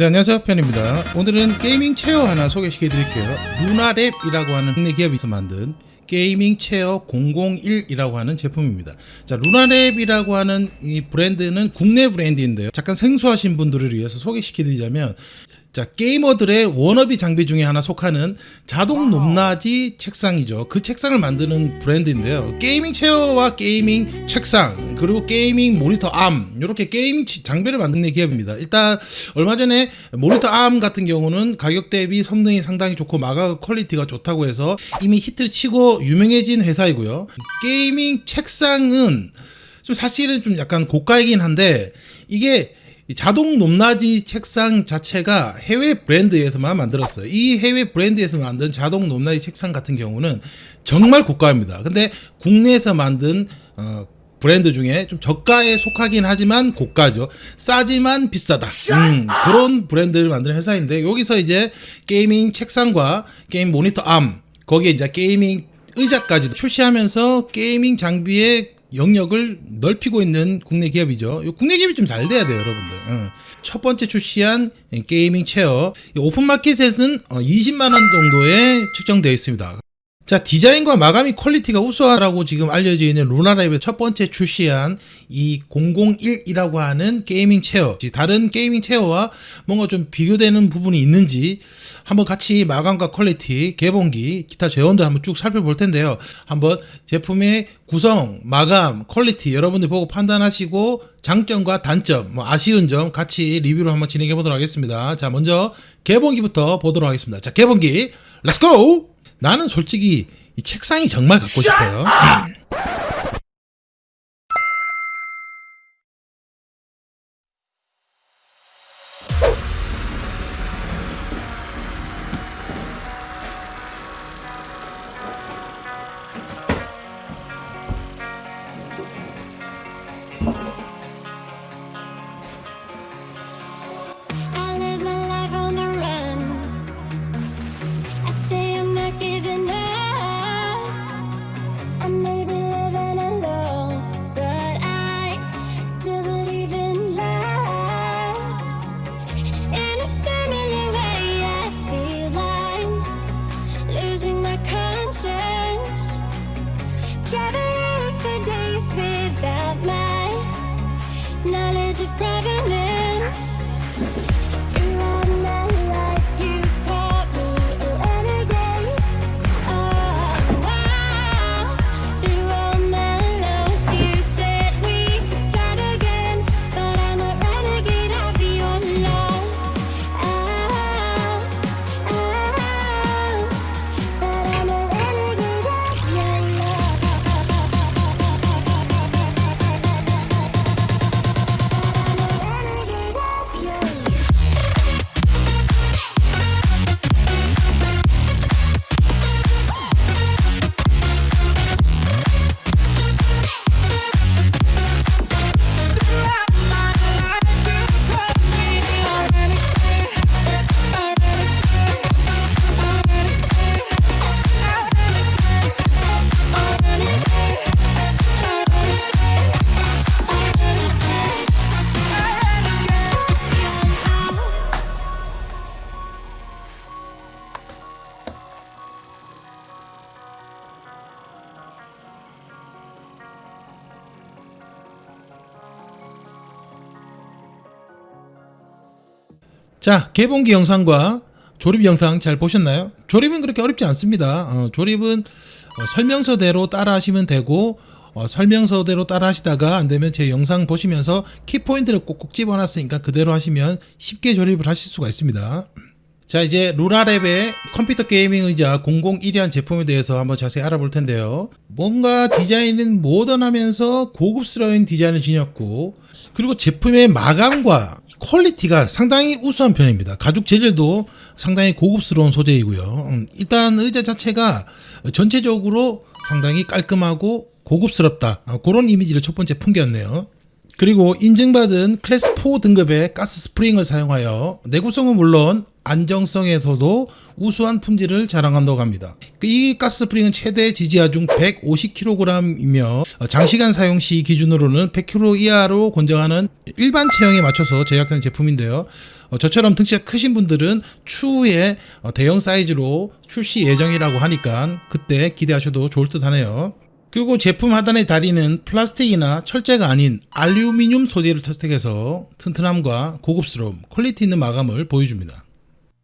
네 안녕하세요. 편입니다. 오늘은 gaming chair 하나 소개시켜 드릴게요. 루나랩이라고 하는 국내 기업에서 만든 gaming chair 001이라고 하는 제품입니다. 자 루나랩이라고 하는 이 브랜드는 국내 브랜드인데요. 잠깐 생소하신 분들을 위해서 소개시켜 드리자면 자 게이머들의 워너비 장비 중에 하나 속하는 자동 높낮이 책상이죠. 그 책상을 만드는 브랜드인데요. gaming chair와 gaming 책상 그리고 gaming 모니터 arm 이렇게 gaming 치- 장비를 만드는 기업입니다. 일단 얼마 전에 모니터 arm 같은 경우는 가격 대비 성능이 상당히 좋고 마감 quality가 좋다고 해서 이미 히트를 치고 유명해진 회사이고요. gaming 책상은 좀 사실은 좀 약간 고가이긴 한데 이게 이 자동 높낮이 책상 자체가 해외 브랜드에서만 만들었어요. 이 해외 브랜드에서 만든 자동 높낮이 책상 같은 경우는 정말 고가입니다. 근데 국내에서 만든 어, 브랜드 중에 좀 저가에 속하긴 하지만 고가죠. 싸지만 비싸다. 음, 그런 브랜드를 만드는 회사인데 여기서 이제 gaming 책상과 게임 모니터 arm 거기에 이제 gaming 의자까지 출시하면서 gaming 장비의 영역을 넓히고 있는 국내 기업이죠. 요 국내 기업이 좀 잘 돼야 돼요, 여러분들. 어. 첫 번째 출시한 gaming chair 이 오픈마켓에서는 20만 원 정도에 책정되어 있습니다. 자 디자인과 마감이 quality가 우수하다고 지금 알려져 있는 루나랩이 첫 번째 출시한 이 001이라고 하는 gaming chair 다른 gaming chair와 뭔가 좀 비교되는 부분이 있는지 한번 같이 마감과 quality 개봉기 기타 제원들 한번 쭉 살펴볼 텐데요. 한번 제품의 구성 마감 quality 여러분들 보고 판단하시고 장점과 단점 뭐 아쉬운 점 같이 리뷰를 한번 진행해 보도록 하겠습니다. 자 먼저 개봉기부터 보도록 하겠습니다. 자 개봉기 렛츠고 나는 솔직히 이 책상이 정말 갖고 싶어요. 자, 개봉기 영상과 조립 영상 잘 보셨나요? 조립은 그렇게 어렵지 않습니다. 어, 조립은 어, 설명서대로 따라 하시면 되고 어, 설명서대로 따라 하시다가 안 되면 제 영상 보시면서 키포인트를 꼭꼭 짚어놨으니까 그대로 하시면 쉽게 조립을 하실 수가 있습니다. 자 이제 루나랩의 컴퓨터 gaming 의자 001이란 제품에 대해서 한번 자세히 알아볼 텐데요. 뭔가 디자인은 모던하면서 고급스러운 디자인을 지녔고 그리고 제품의 마감과 quality가 상당히 우수한 편입니다. 가죽 재질도 상당히 고급스러운 소재이고요. 음, 일단 의자 자체가 전체적으로 상당히 깔끔하고 고급스럽다. 아, 그런 이미지를 첫 번째 풍겼네요. 그리고 인증받은 클래스 4 등급의 가스 스프링을 사용하여 내구성은 물론 안정성에서도 우수한 품질을 자랑한다고 합니다. 그 이 가스 스프링은 최대 지지 하중 150kg이며 장시간 사용 시 기준으로는 100kg 이하로 권장하는 일반 체형에 맞춰서 제작된 제품인데요. 어, 저처럼 등치가 크신 분들은 추후에 어, 대형 사이즈로 출시 예정이라고 하니까 그때 기대하셔도 좋을 듯 하네요. 그리고 제품 하단의 다리는 플라스틱이나 철제가 아닌 알루미늄 소재를 선택해서 튼튼함과 고급스러움, quality 있는 마감을 보여줍니다.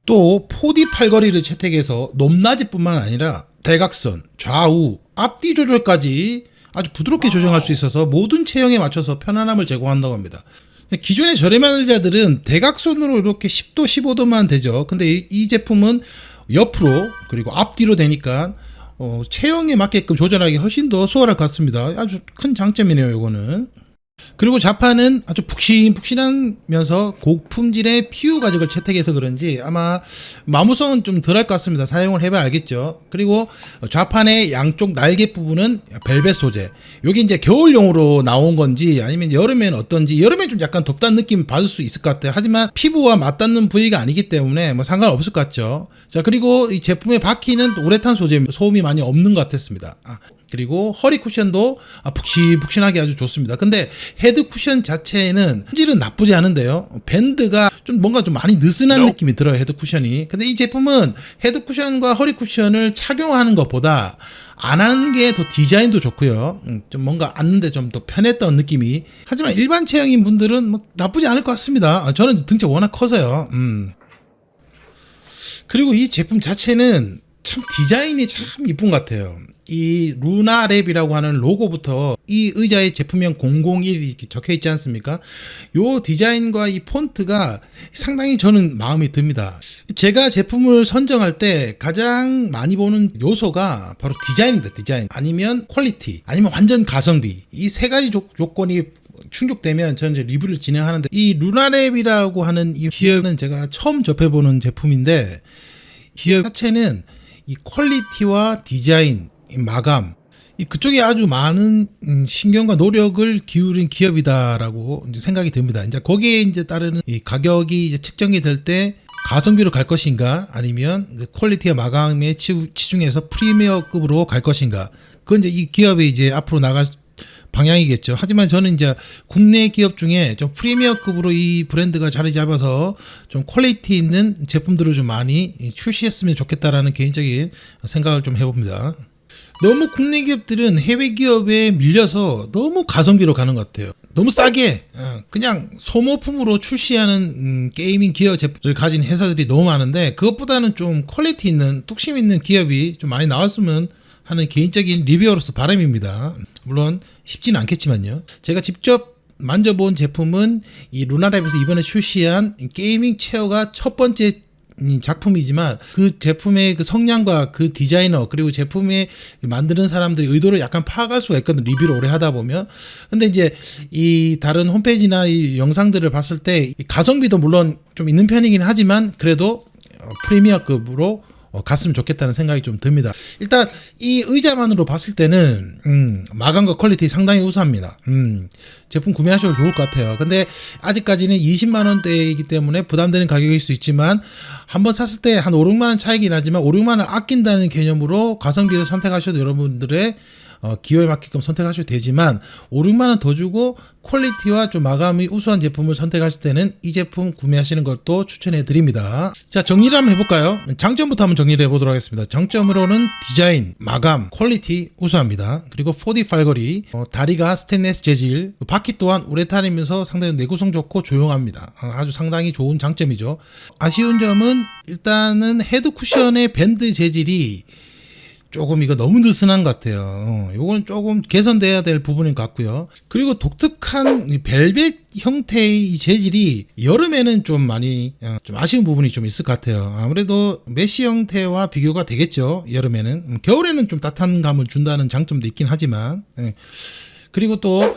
또 4D 팔걸이를 채택해서 높낮이뿐만 아니라 대각선, 좌우, 앞뒤 조절까지 아주 부드럽게 조정할 수 있어서 모든 체형에 맞춰서 편안함을 제공한다고 합니다. 기존의 저렴한 의자들은 대각선으로 이렇게 10도, 15도만 되죠. 근데 이, 이 제품은 옆으로 그리고 앞뒤로 되니까 어, 체형에 맞게끔 조절하기 훨씬 더 수월할 것 같습니다. 아주 큰 장점이네요, 이거는. 그리고 자판은 아주 푹신푹신하면서 고품질의 PU 가죽을 채택해서 그런지 아마 마모성은 좀 덜할 것 같습니다. 사용을 해봐야 알겠죠. 그리고 좌판의 양쪽 날개 부분은 벨벳 소재. 여기 이제 겨울용으로 나온 건지 아니면 여름엔 어떤지 여름엔 좀 약간 덥다는 느낌 받을 수 있을 것 같아요. 하지만 피부와 맞닿는 부위가 아니기 때문에 뭐 상관없을 것 같죠. 자 그리고 이 제품의 바퀴는 우레탄 소재 소음이 많이 없는 것 같았습니다. 아, 그리고 허리 쿠션도 아, 푹신푹신하게 아주 좋습니다. 근데 헤드 쿠션 자체는 품질은 나쁘지 않은데요. 밴드가 좀 뭔가 좀 많이 느슨한 느낌이 들어요. 헤드 쿠션이. 근데 이 제품은 헤드 쿠션과 허리 쿠션을 착용하는 것보다 안 하는 게 더 디자인도 좋고요. 음, 좀 뭔가 앉는데 좀 더 편했던 느낌이. 하지만 일반 체형인 분들은 뭐 나쁘지 않을 것 같습니다. 아, 저는 등치가 워낙 커서요. 음. 그리고 이 제품 자체는 참 디자인이 참 이쁜 것 같아요. 이 루나랩이라고 하는 로고부터 이 의자의 제품명 001이 이렇게 적혀 있지 않습니까? 요 디자인과 이 폰트가 상당히 저는 마음에 듭니다. 제가 제품을 선정할 때 가장 많이 보는 요소가 바로 디자인입니다. 디자인. 아니면 quality. 아니면 완전 가성비. 이 세 가지 조, 조건이 충족되면 저는 이제 리뷰를 진행하는데 이 루나랩이라고 하는 이 기업은 제가 처음 접해보는 제품인데 기업 자체는 이 quality와 디자인, 이 마감 이 그쪽에 아주 많은 음, 신경과 노력을 기울인 기업이다라고 생각이 듭니다. 이제 거기에 이제 따르는 이 가격이 이제 측정이 될 때 가성비로 갈 것인가 아니면 그 quality와 마감에 치- 치중해서 premier급으로 갈 것인가 그건 이제 이 기업이 이제 앞으로 나갈 방향이겠죠. 하지만 저는 이제 국내 기업 중에 좀 premier급으로 이 브랜드가 자리 잡아서 좀 quality 있는 제품들을 좀 많이 출시했으면 좋겠다라는 개인적인 생각을 좀 해봅니다. 너무 국내 기업들은 해외 기업에 밀려서 너무 가성비로 가는 것 같아요. 너무 싸게 어, 그냥 소모품으로 출시하는 음, gaming gear 제품을 가진 회사들이 너무 많은데 그것보다는 좀 quality 있는 뚝심 있는 기업이 좀 많이 나왔으면 하는 개인적인 리뷰어로서 바람입니다. 물론 쉽지는 않겠지만요. 제가 직접 만져본 제품은 이 루나랩에서 이번에 출시한 gaming chair가 첫 번째 이 작품이지만 그 제품의 그 성향과 그 디자이너 그리고 제품에 만드는 사람들의 의도를 약간 파악할 수가 있거든 리뷰를 오래 하다 보면 근데 이제 이 다른 홈페이지나 이 영상들을 봤을 때이 가성비도 물론 좀 있는 편이긴 하지만 그래도 어, premier급으로 어, 갔으면 좋겠다는 생각이 좀 듭니다. 일단 이 의자만으로 봤을 때는 음, 마감과 quality 상당히 우수합니다. 음, 제품 구매하셔도 좋을 것 같아요. 근데 아직까지는 20만 원대이기 때문에 부담되는 가격일 수 있지만 한번 샀을 때 한 5, 6만 원 차이긴 하지만 5, 6만 원 아낀다는 개념으로 가성비를 선택하셔도 여러분들의 어, 기호에 맞게끔 선택하셔도 되지만 5, 6만 원 더 주고 quality와 좀 마감이 우수한 제품을 선택하실 때는 이 제품 구매하시는 것도 추천해 드립니다. 자, 정리를 한번 해볼까요? 장점부터 한번 정리를 해보도록 하겠습니다. 장점으로는 디자인, 마감, quality 우수합니다. 그리고 4D 팔걸이, 어, 다리가 스테인레스 재질, 바퀴 또한 우레탄이면서 상당히 내구성 좋고 조용합니다. 어, 아주 상당히 좋은 장점이죠. 아쉬운 점은 일단은 헤드 쿠션의 밴드 재질이 조금 이거 너무 느슨한 것 같아요. 어, 요거는 조금 개선돼야 될 부분인 것 같고요. 그리고 독특한 이 벨벳 형태의 이 재질이 여름에는 좀 많이 어, 좀 아쉬운 부분이 좀 있을 것 같아요. 아무래도 메쉬 형태와 비교가 되겠죠. 여름에는 음, 겨울에는 좀 따뜻한 감을 준다는 장점도 있긴 하지만 예. 그리고 또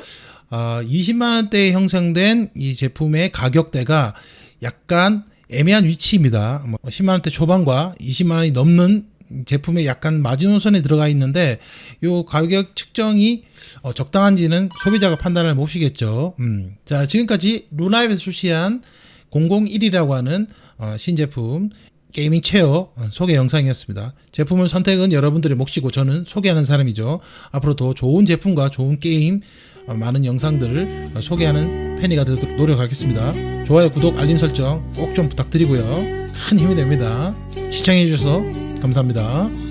아, 20만 원대에 형성된 이 제품의 가격대가 약간 애매한 위치입니다. 뭐 10만 원대 초반과 20만 원이 넘는 제품에 약간 마지노선에 들어가 있는데 요 가격 측정이 어, 적당한지는 소비자가 판단을 못시겠죠. 음. 자 지금까지 루나입에서 출시한 001이라고 하는 어, 신제품 게이밍 체어 어, 소개 영상이었습니다. 제품을 선택은 여러분들의 몫이고 저는 소개하는 사람이죠. 앞으로 더 좋은 제품과 좋은 게임 어, 많은 영상들을 어, 소개하는 팬이가 되도록 노력하겠습니다. 좋아요, 구독, 알림 설정 꼭 좀 부탁드리고요. 큰 힘이 됩니다. 시청해 주셔서 감사합니다.